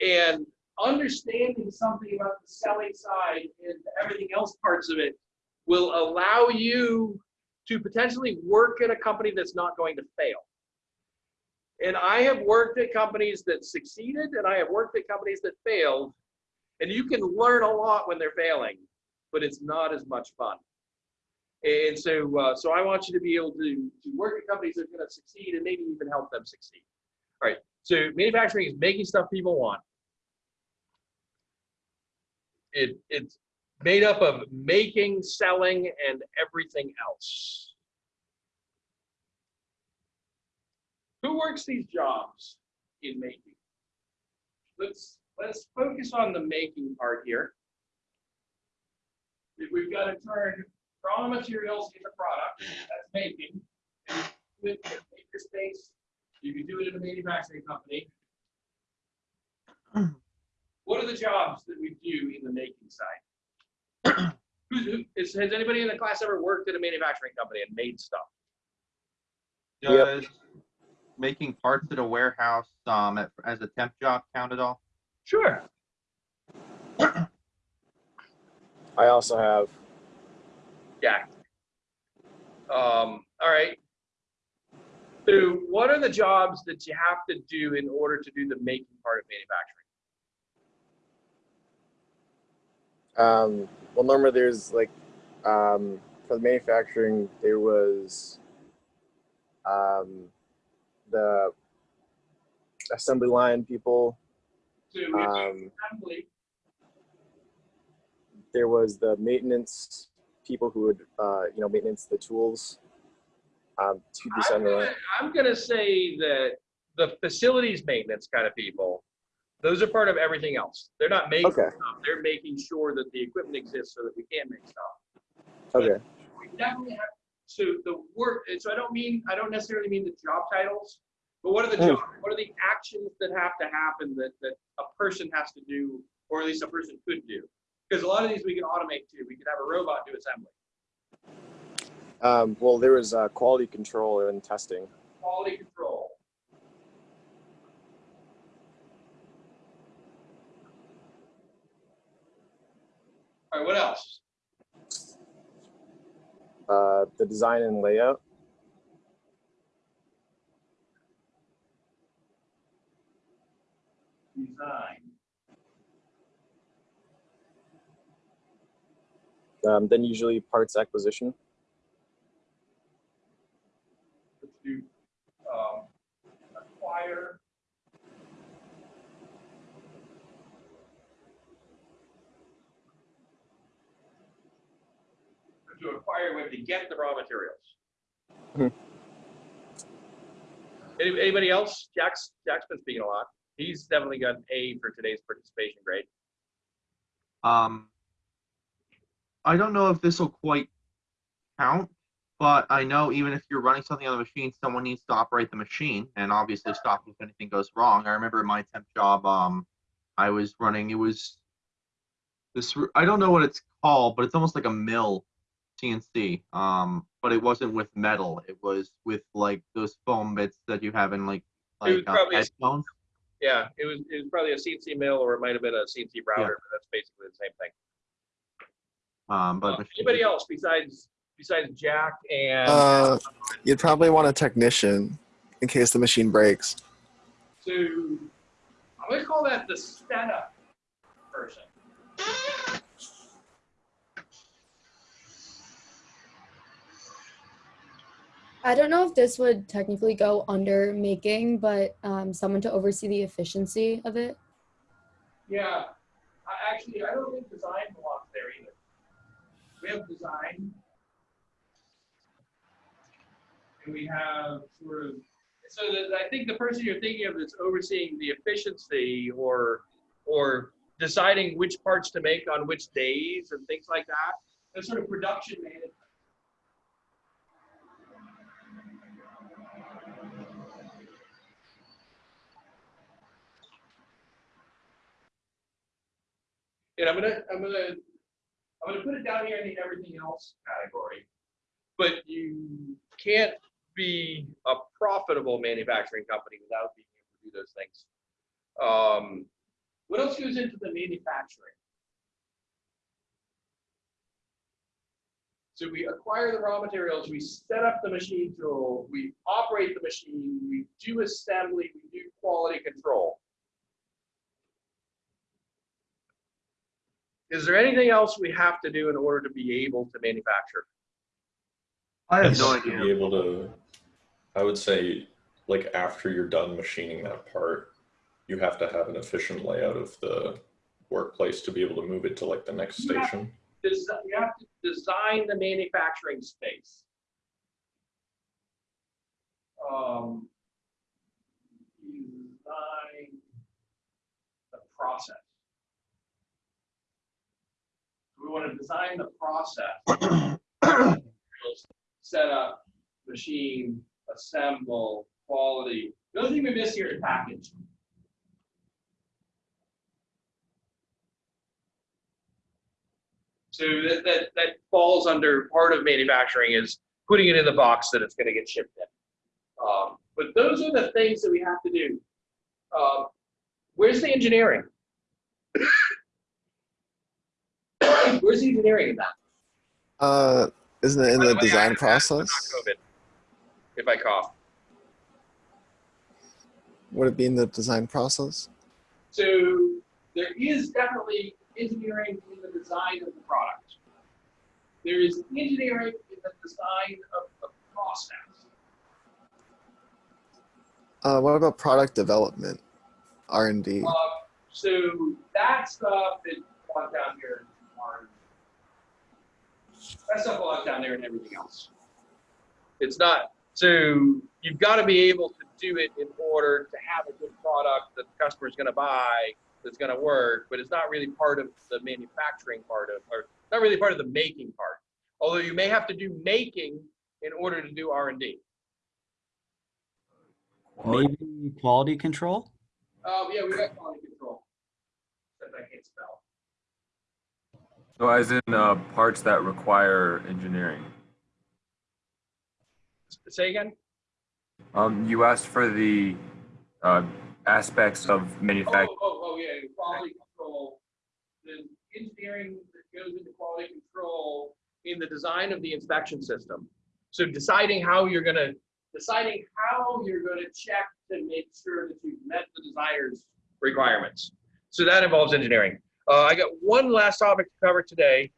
and understanding something about the selling side and everything else parts of it will allow you to potentially work at a company that's not going to fail. And I have worked at companies that succeeded and I have worked at companies that failed. And you can learn a lot when they're failing, but it's not as much fun. And so, uh, so I want you to be able to, to work at companies that are going to succeed and maybe even help them succeed. All right. So manufacturing is making stuff people want. It, it's made up of making, selling, and everything else. Who works these jobs in making? Let's let's focus on the making part here. We've got to turn raw materials into product, that's making. And you do it in space. You can do it in a manufacturing company. What are the jobs that we do in the making side? Who's, who, is, has anybody in the class ever worked at a manufacturing company and made stuff? Does making parts at a warehouse um, at, as a temp job count at all? Sure. I also have. Yeah. Um, all right. So what are the jobs that you have to do in order to do the making part of manufacturing? Um, well, normally there's like um, for the manufacturing there was um, the assembly line people. So we have Um, there was the maintenance people who would uh, you know maintenance the tools um, to the I'm assembly line. gonna, I'm gonna say that the facilities maintenance kind of people, those are part of everything else. They're not making Okay. stuff. They're making sure that the equipment exists so that we can make stuff. Okay. we definitely have so the work so i don't mean i don't necessarily mean the job titles but what are the Mm. job, what are the actions that have to happen that that a person has to do or at least a person could do because a lot of these we can automate too we could have a robot do assembly Um, well, there was uh, quality control and testing. quality control all right what else Uh, the design and layout. design Um, then usually parts acquisition. let's do um, to acquire, we have to get the raw materials. Hmm. Anybody else? Jack's, Jack's been speaking a lot. He's definitely got an A for today's participation grade. Um, I don't know if this will quite count, but I know even if you're running something on the machine, someone needs to operate the machine and obviously stop if anything goes wrong. I remember in my temp job, um, I was running. It was this. I don't know what it's called, but it's almost like a mill CNC. Um, but it wasn't with metal. It was with like those foam bits that you have in like It like uh, probably a- headphones. Yeah, it was, it was probably a CNC mill or it might have been a CNC router, but that's basically the same thing. Um, but Uh, machine- Anybody else besides, besides Jack and, Uh, you'd probably want a technician in case the machine breaks. so, I'm gonna call that the setup person. I don't know if this would technically go under making, but um, someone to oversee the efficiency of it. Yeah, I actually, I don't think design belongs there either. We have design. And we have sort of, so that, I think the person you're thinking of is overseeing the efficiency or, or deciding which parts to make on which days and things like that. That's sort of production management. And I'm gonna, I'm gonna, I'm gonna put it down here in the everything else category. But you can't be a profitable manufacturing company without being able to do those things. Um, what else goes into the manufacturing? So we acquire the raw materials, we set up the machine tool, we operate the machine, we do assembly, we do quality control. Is there anything else we have to do in order to be able to manufacture? I have Yes, no to idea. Be able to, I would say, like after you're done machining that part, you have to have an efficient layout of the workplace to be able to move it to like the next Yeah. station. Desi- you have to design the manufacturing space. Um, design the process. We want to design the process. Set up, machine, assemble, quality. The only thing we miss here is package. So that, that, that falls under part of manufacturing is putting it in the box that it's gonna get shipped in. Um, but those are the things that we have to do. Um, where's the engineering? Where's engineering in that? Uh, isn't it in By the way, design have process? COVID, If I cough. Would it be in the design process? So there is definitely engineering in the design of the product. There is engineering in the design of the process. Uh, what about product development, R and D? Uh, so that stuff is belongs down here. On- That stuff belongs down there and everything else. It's not, so you've got to be able to do it in order to have a good product that the customer is going to buy, that's going to work, but it's not really part of the manufacturing part of, or not really part of the making part. Although you may have to do making in order to do R and D. Maybe quality control? Oh, yeah, we got quality control. That I can't spell. So as in uh, parts that require engineering. Say again? Um, you asked for the uh, aspects of Oh, manufacturing. oh, oh, yeah, quality control. The engineering that goes into quality control in the design of the inspection system. So deciding how you're gonna, deciding how you're gonna check to make sure that you've met the designer's requirements. So that involves engineering. Uh, I got one last topic to cover today.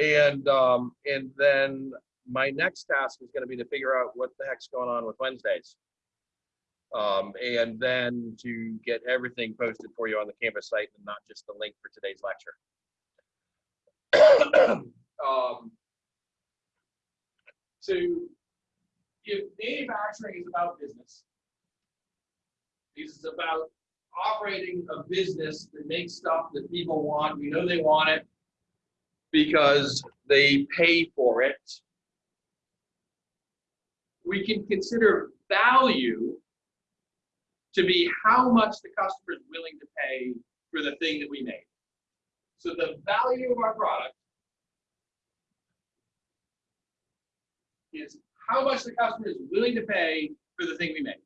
And, um, and then my next task is gonna be to figure out what the heck's going on with Wednesdays. Um, and then to get everything posted for you on the Canvas site and not just the link for today's lecture. um, So if manufacturing is about business, this is about operating a business that makes stuff that people want. We know they want it because they pay for it. We can consider value to be how much the customer is willing to pay for the thing that we made. So the value of our product is how much the customer is willing to pay for the thing we make.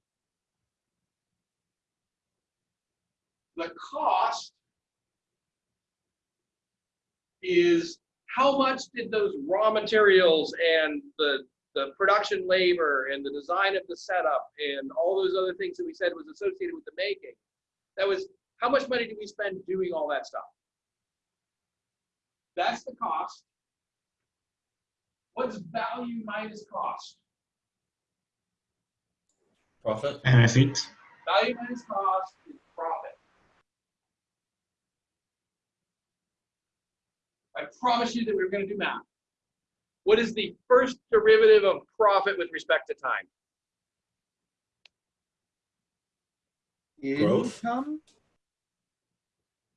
The cost is how much did those raw materials and the, the production labor and the design of the setup and all those other things that we said was associated with the making. That was, how much money did we spend doing all that stuff? That's the cost. What's value minus cost? Profit? Benefit. Value minus cost is profit. I promise you that we are going to do math. What is the first derivative of profit with respect to time? Growth. Income?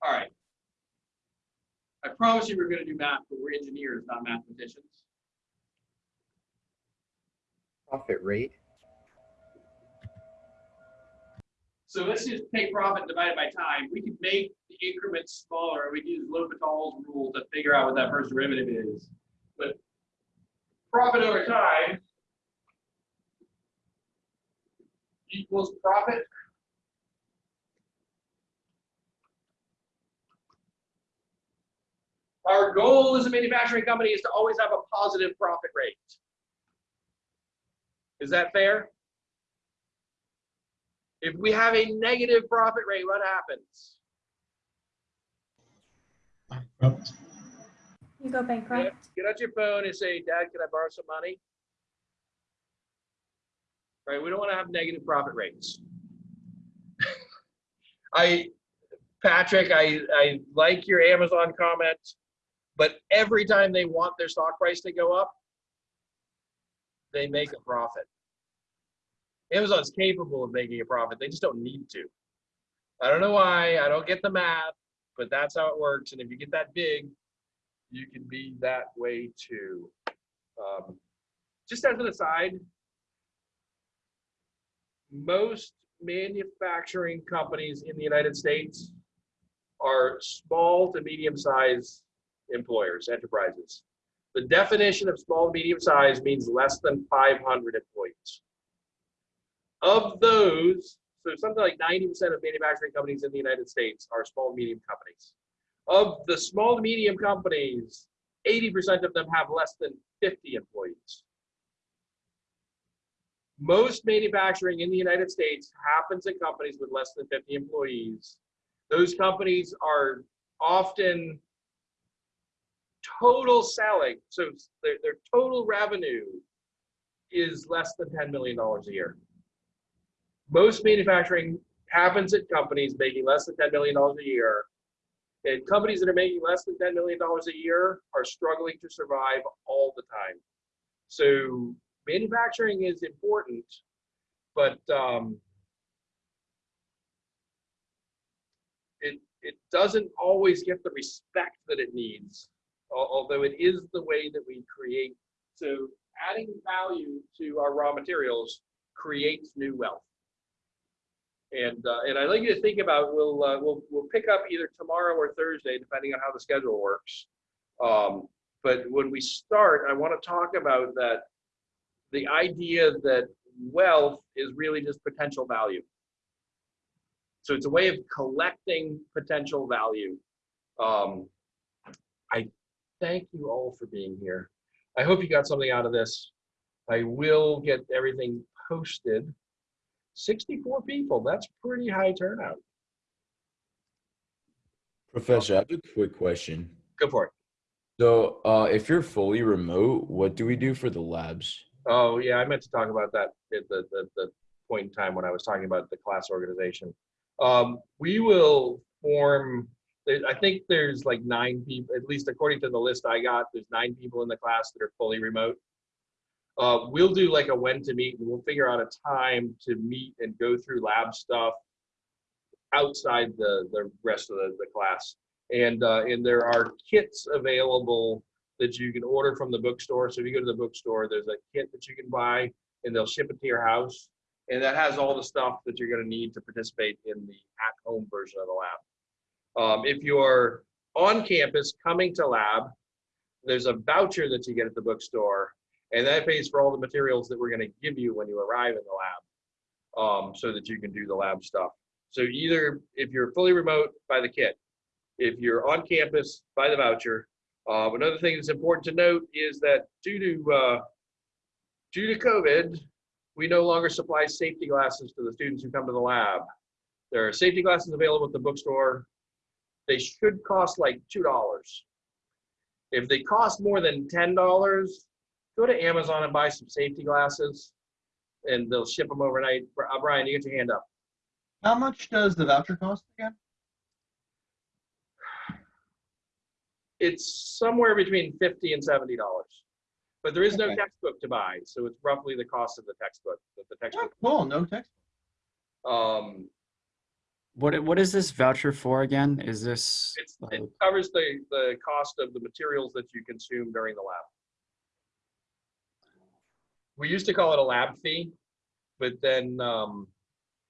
All right. I promise you we're going to do math, but we're engineers, not mathematicians. Profit rate. So let's just take profit divided by time. We could make the increments smaller. We could use L'Hopital's rule to figure out what that first derivative is. But profit over time equals profit. Our goal as a manufacturing company is to always have a positive profit rate. Is that fair? If we have a negative profit rate, what happens? You go Get, bankrupt. get out your phone and say, Dad, can I borrow some money? Right, we don't want to have negative profit rates. I, Patrick, I, I like your Amazon comment, but every time they want their stock price to go up, they make a profit. Amazon's capable of making a profit. They just don't need to. I don't know why. I don't get the math, but that's how it works. And if you get that big, you can be that way too. Um, just as an aside, most manufacturing companies in the United States are small to medium-sized employers, enterprises. The definition of small to medium size means less than 500 employees. Of those, so something like 90% of manufacturing companies in the United States are small to medium companies. Of the small to medium companies, 80% of them have less than 50 employees. Most manufacturing in the United States happens in companies with less than 50 employees. Those companies are often total selling, so their, their total revenue is less than $10 million a year. Most manufacturing happens at companies making less than $10 million a year. And companies that are making less than $10 million a year are struggling to survive all the time. So manufacturing is important, but um, it, it doesn't always get the respect that it needs, although it is the way that we create. So adding value to our raw materials creates new wealth. And, uh, and I'd like you to think about, we'll, uh, we'll, we'll pick up either tomorrow or Thursday, depending on how the schedule works. Um, but when we start, I want to talk about that, the idea that wealth is really just potential value. So it's a way of collecting potential value. Um, I thank you all for being here. I hope you got something out of this. I will get everything posted. 64 people, that's pretty high turnout. Professor, I have a quick question. Go for it. So, uh, if you're fully remote, what do we do for the labs? Oh, yeah, I meant to talk about that at the, the, the point in time when I was talking about the class organization. Um, we will form, I think there's like nine people, at least according to the list I got, there's nine people in the class that are fully remote. Uh, we'll do like a when to meet and we'll figure out a time to meet and go through lab stuff outside the, the rest of the, the class. And, uh, and there are kits available that you can order from the bookstore. So if you go to the bookstore, there's a kit that you can buy and they'll ship it to your house. And that has all the stuff that you're gonna need to participate in the at-home version of the lab. Um, if you're on campus coming to lab, there's a voucher that you get at the bookstore and that pays for all the materials that we're gonna give you when you arrive in the lab. Um, so that you can do the lab stuff. So either if you're fully remote, buy the kit. If you're on campus, buy the voucher. Uh, another thing that's important to note is that due to uh, due to COVID, we no longer supply safety glasses to the students who come to the lab. There are safety glasses available at the bookstore. They should cost like two dollars. If they cost more than ten dollars, go to Amazon and buy some safety glasses, and they'll ship them overnight. Uh, Brian, you get your hand up. How much does the voucher cost again? it's somewhere between 50 and 70 dollars but there is no textbook to buy so it's roughly the cost of the textbook the, the Oh, textbook cool, no text. um What what is this voucher for again? Is this it's, like- it covers the the cost of the materials that you consume during the lab we used to call it a lab fee but then um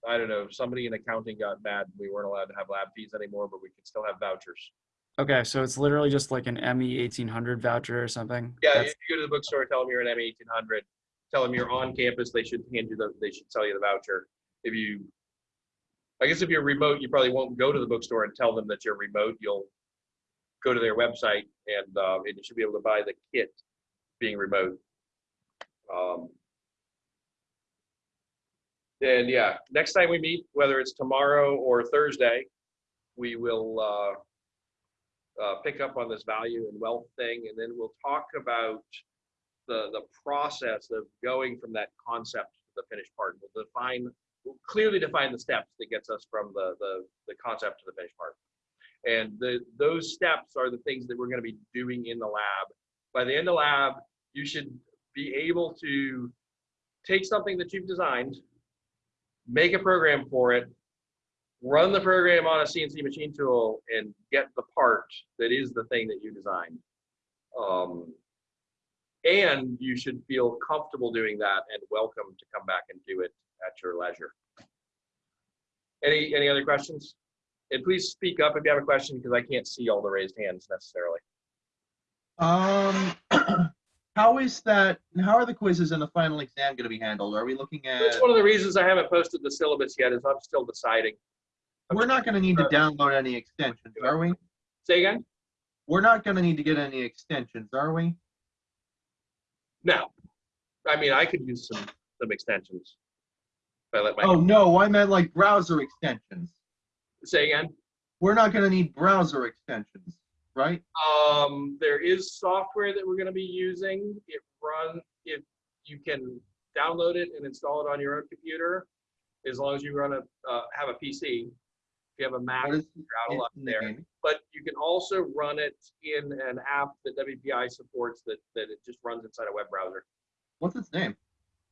i don't know somebody in accounting got mad we weren't allowed to have lab fees anymore but we could still have vouchers okay? So it's literally just like an ME eighteen hundred voucher or something. Yeah, That's- if you go to the bookstore, tell them you're an ME eighteen hundred, tell them you're on campus, they should hand you the, they should sell you the voucher. If you, I guess if you're remote, you probably won't go to the bookstore and tell them that you're remote, you'll go to their website and, uh, and you should be able to buy the kit being remote. Um, And yeah, next time we meet, whether it's tomorrow or Thursday, we will, uh, uh, pick up on this value and wealth thing, and then we'll talk about the, the process of going from that concept to the finished part. We'll define, we'll clearly define the steps that gets us from the, the, the concept to the finished part. And the, those steps are the things that we're gonna be doing in the lab. By the end of the lab, you should be able to take something that you've designed, make a program for it, run the program on a CNC machine tool and get the part that is the thing that you designed. Um, and you should feel comfortable doing that and welcome to come back and do it at your leisure. Any, any other questions? And please speak up if you have a question because I can't see all the raised hands necessarily. Um, how is that, how are the quizzes and the final exam gonna be handled? Are we looking at, That's one of the reasons I haven't posted the syllabus yet is I'm still deciding. we're not gonna need to download any extensions, are we? Say again? We're not gonna need to get any extensions, are we? No. I mean, I could use some, some extensions. If I let my, Oh, no, I meant like browser extensions. say again? We're not gonna need browser extensions, right? Um, there is software that we're gonna be using. It run, if you can download it and install it on your own computer, as long as you run a, uh, have a PC. If you have a Mac, you're out of luck there. But you can also run it in an app that WPI supports that, that it just runs inside a web browser. What's its name?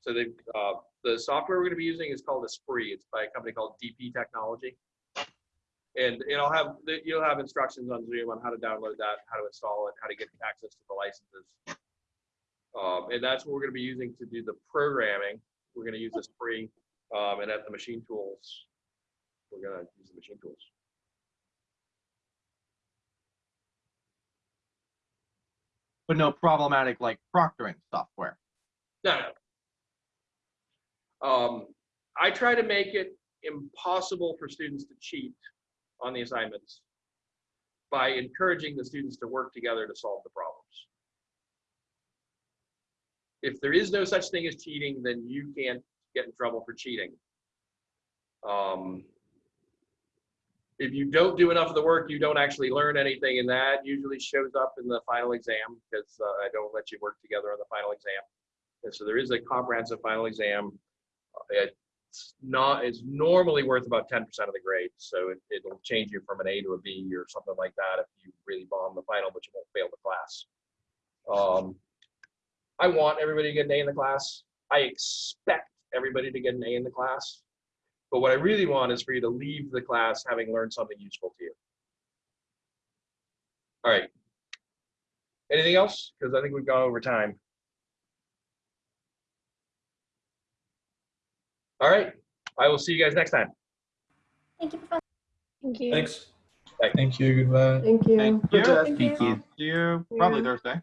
So they, uh, the software we're gonna be using is called Esprit. It's by a company called DP Technology. And it'll have, you'll have instructions on Zoom on how to download that, how to install it, how to get access to the licenses. Um, and that's what we're gonna be using to do the programming. We're gonna use Esprit, um, and at the machine tools, we're gonna use the machine tools. But no problematic like proctoring software. No, no. Um, I try to make it impossible for students to cheat on the assignments by encouraging the students to work together to solve the problems. If there is no such thing as cheating, then you can't get in trouble for cheating. Um, if you don't do enough of the work, you don't actually learn anything, and that usually shows up in the final exam because uh, I don't let you work together on the final exam. And so there is a comprehensive final exam. Uh, not, it's normally worth about ten percent of the grade, so it, it'll change you from an A to a B or something like that if you really bomb the final, but you won't fail the class. Um, I want everybody to get an A in the class. I expect everybody to get an A in the class. But what I really want is for you to leave the class having learned something useful to you. All right. Anything else? Because I think we've gone over time. All right. I will see you guys next time. Thank you, Professor. Thank you. Thanks. Bye. Thank you. Goodbye. Thank you. Thank you. Thank you. See you probably Thursday.